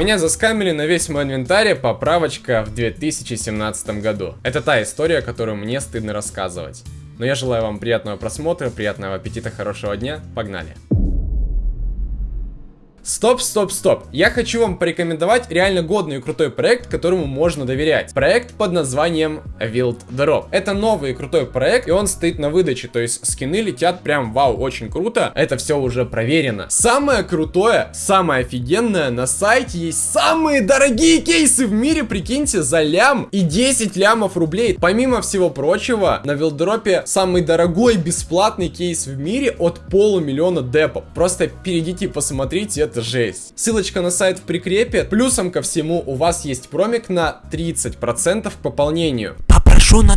Меня заскамили на весь мой инвентарь поправочка в 2017 году. Это та история, которую мне стыдно рассказывать. Но я желаю вам приятного просмотра, приятного аппетита, хорошего дня. Погнали! Стоп, стоп, стоп. Я хочу вам порекомендовать реально годный и крутой проект, которому можно доверять. Проект под названием Wild Drop. Это новый и крутой проект, и он стоит на выдаче, то есть скины летят прям вау, очень круто. Это все уже проверено. Самое крутое, самое офигенное, на сайте есть самые дорогие кейсы в мире, прикиньте, за лям и 10 лямов рублей. Помимо всего прочего, на Вилдропе самый дорогой бесплатный кейс в мире от полумиллиона депов. Просто перейдите посмотрите, это жесть. Ссылочка на сайт в прикрепе. Плюсом ко всему у вас есть промик на 30% к пополнению. Попрошу на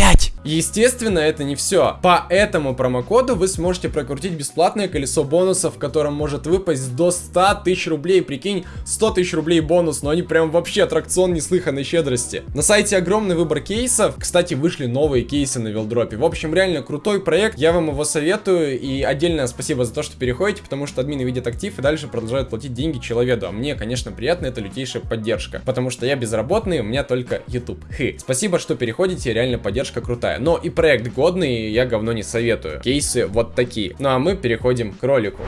35. Естественно, это не все. По этому промокоду вы сможете прокрутить бесплатное колесо бонусов, в котором может выпасть до 100 тысяч рублей. Прикинь, 100 тысяч рублей бонус, но они прям вообще аттракцион неслыханной щедрости. На сайте огромный выбор кейсов. Кстати, вышли новые кейсы на Вилдропе. В общем, реально крутой проект. Я вам его советую. И отдельное спасибо за то, что переходите, потому что админы видят актив и дальше продолжают платить деньги человеку. А мне, конечно, приятно, это лютейшая поддержка. Потому что я безработный, у меня только YouTube. Хы. Спасибо, что переходите, реально поддержка крутая крутая. Но и проект годный, я говно не советую. Кейсы вот такие. Ну а мы переходим к ролику.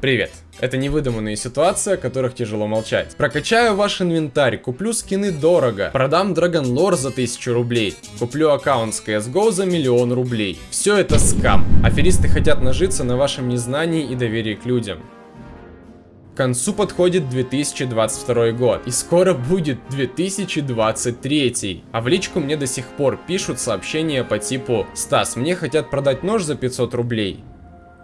Привет! Это невыдуманные ситуации, о которых тяжело молчать. Прокачаю ваш инвентарь, куплю скины дорого, продам Dragon Lore за 1000 рублей, куплю аккаунт с CSGO за миллион рублей. Все это скам. Аферисты хотят нажиться на вашем незнании и доверии к людям. К концу подходит 2022 год, и скоро будет 2023. А в личку мне до сих пор пишут сообщения по типу «Стас, мне хотят продать нож за 500 рублей».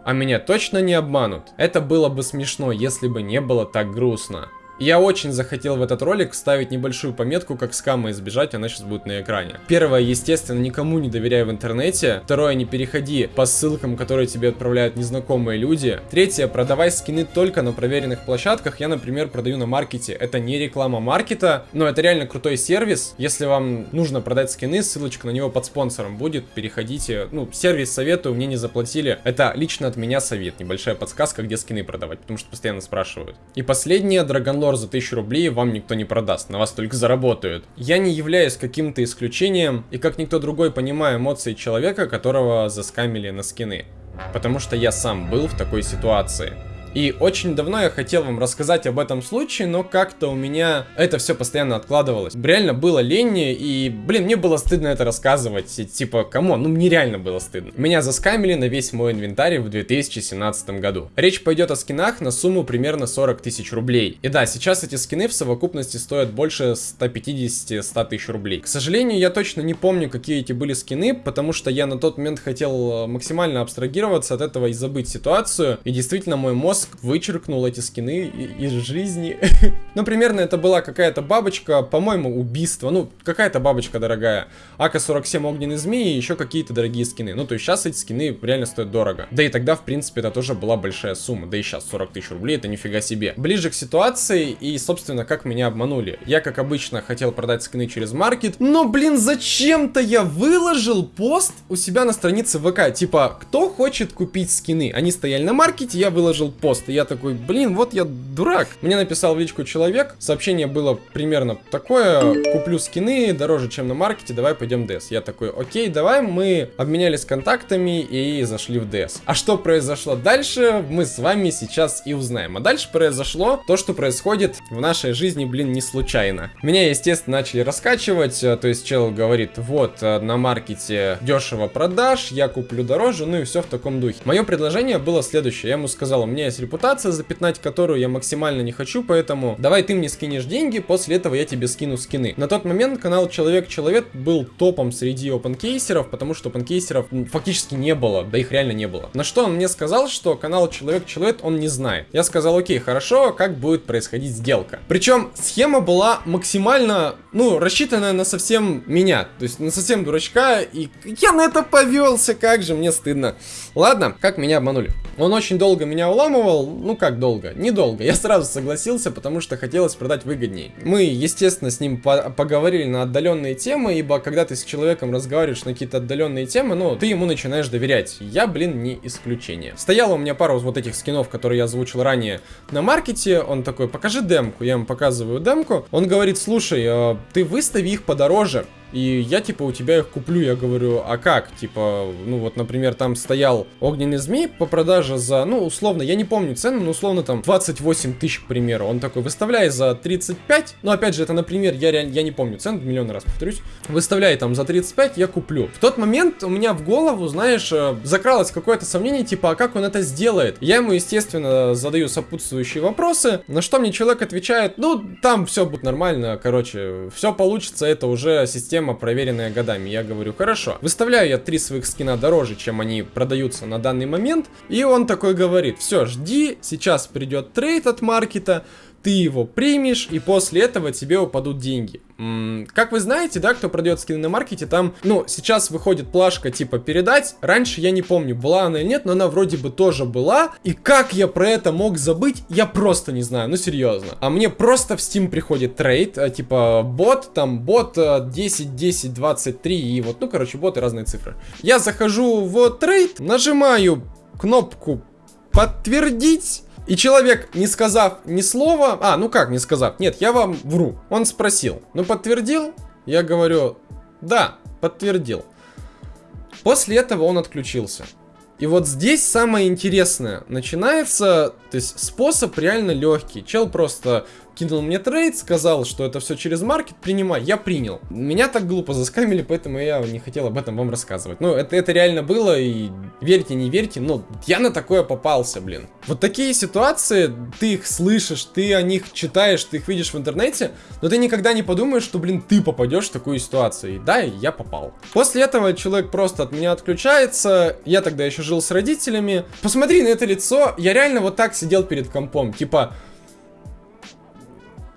А меня точно не обманут. Это было бы смешно, если бы не было так грустно. Я очень захотел в этот ролик вставить небольшую пометку, как скамы избежать, она сейчас будет на экране. Первое, естественно, никому не доверяй в интернете. Второе, не переходи по ссылкам, которые тебе отправляют незнакомые люди. Третье, продавай скины только на проверенных площадках. Я, например, продаю на маркете. Это не реклама маркета, но это реально крутой сервис. Если вам нужно продать скины, ссылочка на него под спонсором будет. Переходите. Ну, сервис советую, мне не заплатили. Это лично от меня совет. Небольшая подсказка, где скины продавать, потому что постоянно спрашивают. И последнее, Dragon лор за 1000 рублей вам никто не продаст, на вас только заработают. Я не являюсь каким-то исключением, и как никто другой понимаю эмоции человека, которого заскамили на скины. Потому что я сам был в такой ситуации. И очень давно я хотел вам рассказать об этом случае, но как-то у меня это все постоянно откладывалось. Реально было лень, и, блин, мне было стыдно это рассказывать. Типа, кому? Ну, мне реально было стыдно. Меня заскамили на весь мой инвентарь в 2017 году. Речь пойдет о скинах на сумму примерно 40 тысяч рублей. И да, сейчас эти скины в совокупности стоят больше 150-100 тысяч рублей. К сожалению, я точно не помню, какие эти были скины, потому что я на тот момент хотел э, максимально абстрагироваться от этого и забыть ситуацию. И действительно, мой мозг вычеркнул эти скины из жизни. ну, примерно это была какая-то бабочка, по-моему, убийство. Ну, какая-то бабочка дорогая. АК-47 огненный змеи и еще какие-то дорогие скины. Ну, то есть сейчас эти скины реально стоят дорого. Да и тогда, в принципе, это тоже была большая сумма. Да и сейчас 40 тысяч рублей, это нифига себе. Ближе к ситуации и, собственно, как меня обманули. Я, как обычно, хотел продать скины через маркет, но, блин, зачем-то я выложил пост у себя на странице ВК. Типа, кто хочет купить скины? Они стояли на маркете, я выложил пост пост. И я такой, блин, вот я дурак. Мне написал в личку человек, сообщение было примерно такое, куплю скины дороже, чем на маркете, давай пойдем в ДС. Я такой, окей, давай, мы обменялись контактами и зашли в ДС. А что произошло дальше, мы с вами сейчас и узнаем. А дальше произошло то, что происходит в нашей жизни, блин, не случайно. Меня, естественно, начали раскачивать, э, то есть чел говорит, вот, э, на маркете дешево продаж, я куплю дороже, ну и все в таком духе. Мое предложение было следующее, я ему сказал, у меня есть репутация, запятнать которую я максимально не хочу, поэтому давай ты мне скинешь деньги, после этого я тебе скину скины. На тот момент канал Человек-Человек был топом среди опенкейсеров, потому что опенкейсеров фактически не было, да их реально не было. На что он мне сказал, что канал Человек-Человек он не знает. Я сказал, окей, хорошо, как будет происходить сделка. Причем схема была максимально, ну, рассчитанная на совсем меня, то есть на совсем дурачка, и я на это повелся, как же мне стыдно. Ладно, как меня обманули. Он очень долго меня уламывал, пробовал, ну как долго? Недолго. Я сразу согласился, потому что хотелось продать выгоднее. Мы, естественно, с ним по поговорили на отдаленные темы, ибо когда ты с человеком разговариваешь на какие-то отдаленные темы, ну, ты ему начинаешь доверять. Я, блин, не исключение. Стояла у меня пару вот этих скинов, которые я озвучил ранее на маркете. Он такой, покажи демку. Я ему показываю демку. Он говорит, слушай, э, ты выстави их подороже. И я, типа, у тебя их куплю. Я говорю, а как? Типа, ну вот, например, там стоял огненный змей по продаже за, ну, условно, я не помню цену, но условно там 28 тысяч, к примеру. Он такой, выставляй за 35. Ну, опять же, это, например, я, реально, я не помню цену, миллион раз повторюсь. Выставляй там за 35, я куплю. В тот момент у меня в голову, знаешь, э, закралось какое-то сомнение, типа, а как он это сделает? Я ему, естественно, задаю сопутствующие вопросы, на что мне человек отвечает, ну, там все будет нормально, короче, все получится, это уже система система, проверенная годами. Я говорю, хорошо. Выставляю я три своих скина дороже, чем они продаются на данный момент. И он такой говорит, все, жди, сейчас придет трейд от маркета, ты его примешь, и после этого тебе упадут деньги. Как вы знаете, да, кто продает скины на маркете, там, ну, сейчас выходит плашка типа передать. Раньше я не помню, была она или нет, но она вроде бы тоже была. И как я про это мог забыть, я просто не знаю, ну серьезно. А мне просто в Steam приходит trade, а, типа бот, там бот 10, 10, 23 и вот, ну, короче, боты разные цифры. Я захожу в trade, нажимаю кнопку подтвердить. И человек, не сказав ни слова... А, ну как не сказав? Нет, я вам вру. Он спросил. Ну подтвердил? Я говорю, да, подтвердил. После этого он отключился. И вот здесь самое интересное. Начинается, то есть способ реально легкий. Чел просто кинул мне трейд, сказал, что это все через маркет, принимай, я принял. Меня так глупо заскамили, поэтому я не хотел об этом вам рассказывать. Ну, это, это реально было, и верьте, не верьте, но я на такое попался, блин. Вот такие ситуации, ты их слышишь, ты о них читаешь, ты их видишь в интернете, но ты никогда не подумаешь, что, блин, ты попадешь в такую ситуацию. И да, я попал. После этого человек просто от меня отключается, я тогда еще жил с родителями. Посмотри на это лицо, я реально вот так сидел перед компом, типа...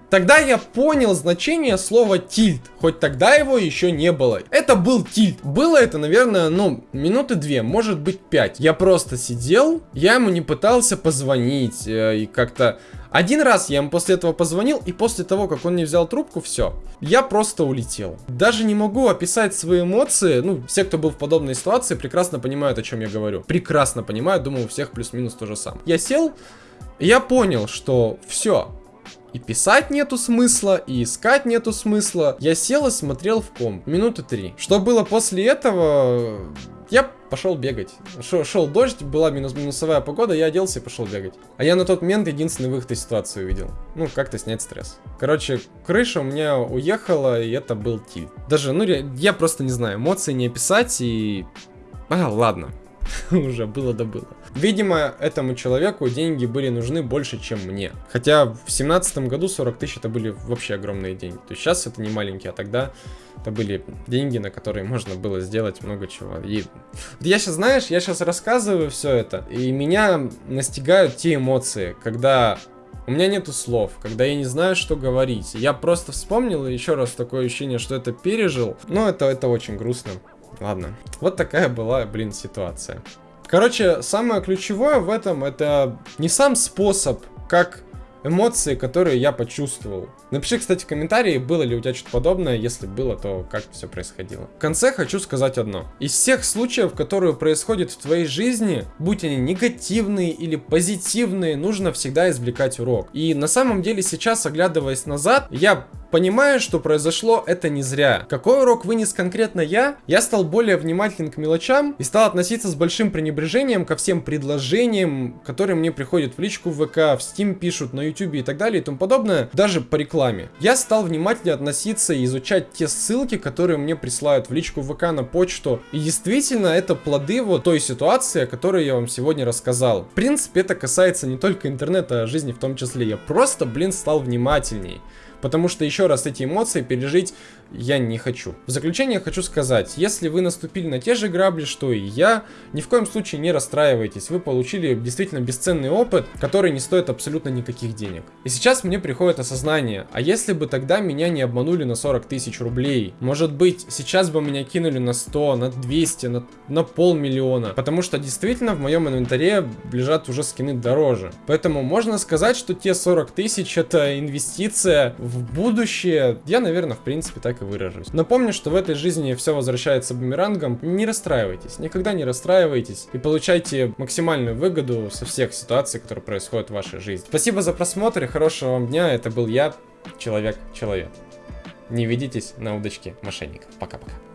Тогда я понял значение слова тильт, хоть тогда его еще не было. Это был тильт. Было это, наверное, ну, минуты две, может быть пять. Я просто сидел, я ему не пытался позвонить э, и как-то... Один раз я ему после этого позвонил, и после того, как он не взял трубку, все. Я просто улетел. Даже не могу описать свои эмоции. Ну, все, кто был в подобной ситуации, прекрасно понимают, о чем я говорю. Прекрасно понимают, думаю, у всех плюс-минус то же самое. Я сел, я понял, что все, и писать нету смысла, и искать нету смысла. Я сел и смотрел в ком. Минуты три. Что было после этого? Я пошел бегать. Шел, шел дождь, была минус минусовая погода, я оделся и пошел бегать. А я на тот момент единственный выход из ситуации увидел. Ну, как-то снять стресс. Короче, крыша у меня уехала, и это был тиль. Даже, ну, я просто не знаю, эмоции не описать, и... А, ладно. Уже было да было. Видимо, этому человеку деньги были нужны больше, чем мне. Хотя в семнадцатом году 40 тысяч это были вообще огромные деньги. То есть сейчас это не маленькие, а тогда это были деньги, на которые можно было сделать много чего. И я сейчас, знаешь, я сейчас рассказываю все это, и меня настигают те эмоции, когда у меня нету слов, когда я не знаю, что говорить. Я просто вспомнил, и еще раз такое ощущение, что это пережил. Но это, это очень грустно. Ладно. Вот такая была, блин, ситуация. Короче, самое ключевое в этом это не сам способ, как эмоции, которые я почувствовал. Напиши, кстати, в комментарии, было ли у тебя что-то подобное, если было, то как все происходило. В конце хочу сказать одно. Из всех случаев, которые происходят в твоей жизни, будь они негативные или позитивные, нужно всегда извлекать урок. И на самом деле сейчас, оглядываясь назад, я Понимая, что произошло, это не зря. Какой урок вынес конкретно я? Я стал более внимателен к мелочам и стал относиться с большим пренебрежением ко всем предложениям, которые мне приходят в личку в ВК, в Steam пишут, на YouTube и так далее и тому подобное, даже по рекламе. Я стал внимательнее относиться и изучать те ссылки, которые мне присылают в личку в ВК на почту. И действительно, это плоды вот той ситуации, о которой я вам сегодня рассказал. В принципе, это касается не только интернета, а жизни в том числе. Я просто, блин, стал внимательней. Потому что еще раз эти эмоции пережить я не хочу. В заключение хочу сказать, если вы наступили на те же грабли, что и я, ни в коем случае не расстраивайтесь, вы получили действительно бесценный опыт, который не стоит абсолютно никаких денег. И сейчас мне приходит осознание, а если бы тогда меня не обманули на 40 тысяч рублей, может быть сейчас бы меня кинули на 100, на 200, на, на полмиллиона, потому что действительно в моем инвентаре лежат уже скины дороже. Поэтому можно сказать, что те 40 тысяч это инвестиция в будущее, я наверное в принципе так выражусь. Напомню, что в этой жизни все возвращается бумерангом. Не расстраивайтесь, никогда не расстраивайтесь и получайте максимальную выгоду со всех ситуаций, которые происходят в вашей жизни. Спасибо за просмотр и хорошего вам дня. Это был я, Человек-человек. Не ведитесь на удочки мошенников. Пока-пока.